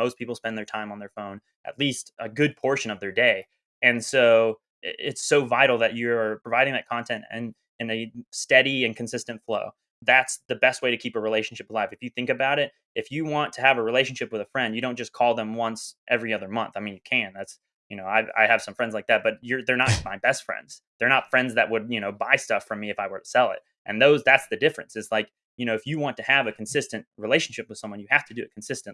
most people spend their time on their phone at least a good portion of their day. And so it's so vital that you're providing that content and in a steady and consistent flow. That's the best way to keep a relationship alive. If you think about it, if you want to have a relationship with a friend, you don't just call them once every other month. I mean, you can. That's you know, I, I have some friends like that, but you're they're not my best friends. They're not friends that would you know buy stuff from me if I were to sell it. And those that's the difference. Is like you know, if you want to have a consistent relationship with someone, you have to do it consistently.